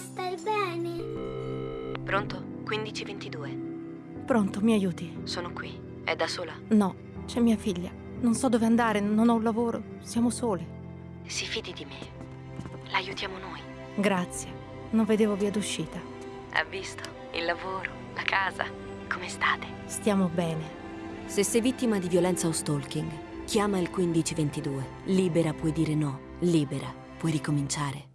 stai bene? Pronto? 1522. Pronto, mi aiuti? Sono qui. È da sola? No, c'è mia figlia. Non so dove andare, non ho un lavoro, siamo sole. Si fidi di me. L'aiutiamo noi. Grazie, non vedevo via d'uscita. Ha visto? Il lavoro, la casa. Come state? Stiamo bene. Se sei vittima di violenza o stalking, chiama il 1522. Libera puoi dire no, libera puoi ricominciare.